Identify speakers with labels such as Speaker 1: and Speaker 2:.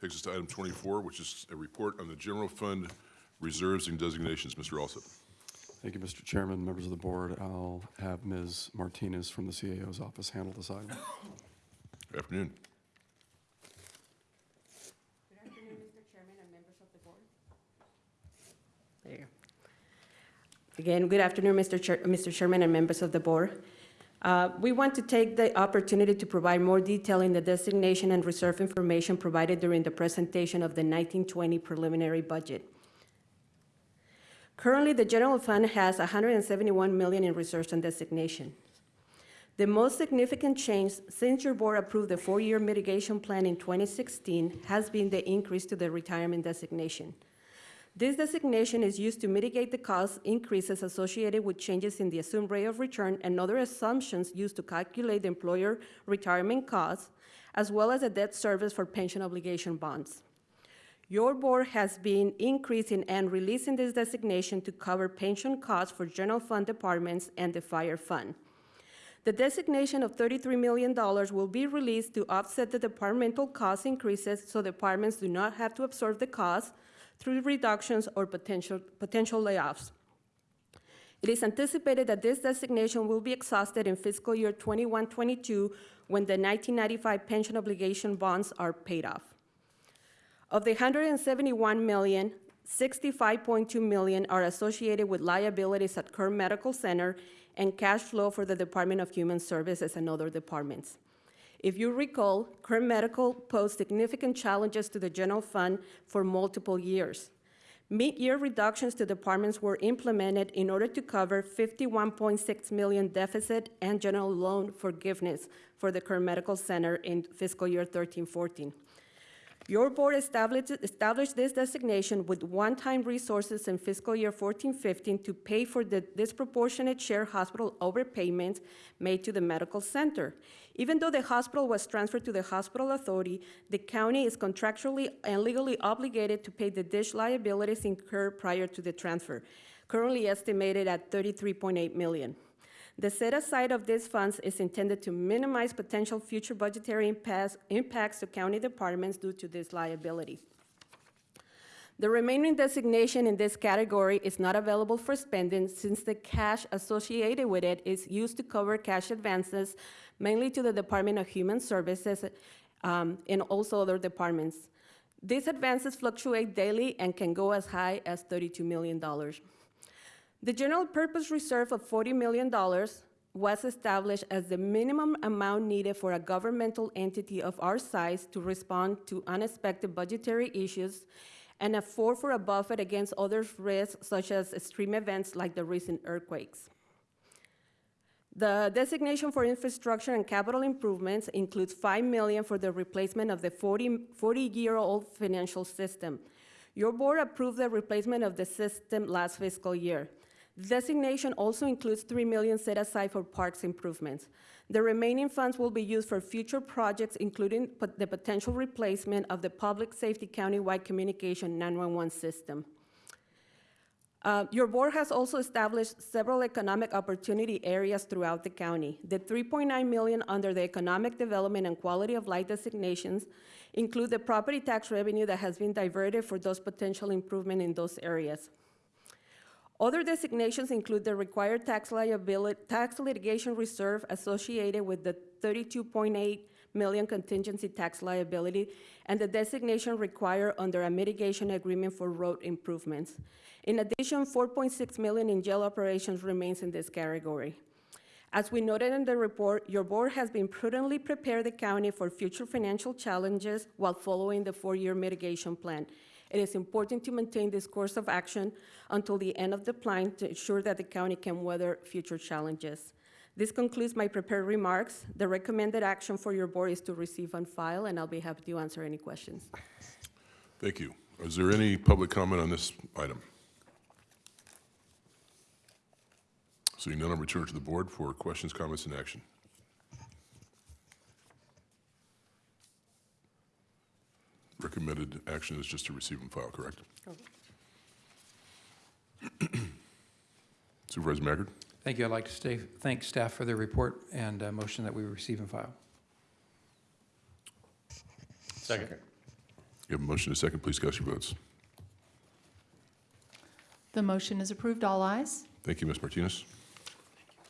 Speaker 1: Takes us to item 24, which is a report on the general fund reserves and designations. Mr. Alsop.
Speaker 2: Thank you, Mr. Chairman, members of the board. I'll have Ms. Martinez from the CAO's office handle this item.
Speaker 1: Good afternoon.
Speaker 3: Good afternoon, Mr. Chairman and members of the board. There. Again, good afternoon, Mr. Chair, Mr. Chairman and members of the board. Uh, We want to take the opportunity to provide more detail in the designation and reserve information provided during the presentation of the 1920 preliminary budget. Currently, the general fund has 171 million in reserves and designation. The most significant change since your board approved the four-year mitigation plan in 2016 has been the increase to the retirement designation. This designation is used to mitigate the cost increases associated with changes in the assumed rate of return and other assumptions used to calculate the employer retirement costs, as well as the debt service for pension obligation bonds. Your board has been increasing and releasing this designation to cover pension costs for general fund departments and the fire fund. The designation of $33 million will be released to offset the departmental cost increases so departments do not have to absorb the cost through reductions or potential, potential layoffs. It is anticipated that this designation will be exhausted in fiscal year 21-22 when the 1995 pension obligation bonds are paid off. Of the 171 million, 65.2 million are associated with liabilities at Kern Medical Center and cash flow for the Department of Human Services and other departments. If you recall, Kern Medical posed significant challenges to the general fund for multiple years. Mid-year reductions to departments were implemented in order to cover 51.6 million deficit and general loan forgiveness for the Kern Medical Center in fiscal year 13-14. Your board established, established this designation with one-time resources in fiscal year 14-15 to pay for the disproportionate share hospital overpayments made to the medical center. Even though the hospital was transferred to the hospital authority, the county is contractually and legally obligated to pay the DSH liabilities incurred prior to the transfer, currently estimated at 33.8 million. The set aside of these funds is intended to minimize potential future budgetary impacts, to county departments due to this liability. The remaining designation in this category is not available for spending since the cash associated with it is used to cover cash advances mainly to the Department of Human Services um, and also other departments. These advances fluctuate daily and can go as high as $32 million. The general purpose reserve of $40 million was established as the minimum amount needed for a governmental entity of our size to respond to unexpected budgetary issues and a afford for a buffer against other risks such as extreme events like the recent earthquakes. The designation for infrastructure and capital improvements includes 5 million for the replacement of the 40, 40-year-old financial system. Your board approved the replacement of the system last fiscal year. Designation also includes 3 million set aside for parks improvements. The remaining funds will be used for future projects, including the potential replacement of the public safety countywide communication 911 system. Uh, Your board has also established several economic opportunity areas throughout the county. The 3.9 million under the economic development and quality of life designations include the property tax revenue that has been diverted for those potential improvement in those areas. Other designations include the required tax liability, tax litigation reserve associated with the 32.8 million contingency tax liability and the designation required under a mitigation agreement for road improvements. In addition, 4.6 million in jail operations remains in this category. As we noted in the report, your board has been prudently prepared the county for future financial challenges while following the four-year mitigation plan. It is important to maintain this course of action until the end of the plan to ensure that the county can weather future challenges. This concludes my prepared remarks. The recommended action for your board is to receive and file, and I'll be happy to answer any questions.
Speaker 1: Thank you. Is there any public comment on this item? Seeing none, I'll return to the board for questions, comments, and action. Recommended action is just to receive and file, correct? Supervisor Maggard?
Speaker 4: Thank you. I'd like to stay, thank staff for their report and uh, motion that we receive and file.
Speaker 5: Second.
Speaker 1: You have a motion and a second. Please cast your votes.
Speaker 5: The motion is approved, all ayes.
Speaker 1: Thank you, Ms. Martinez.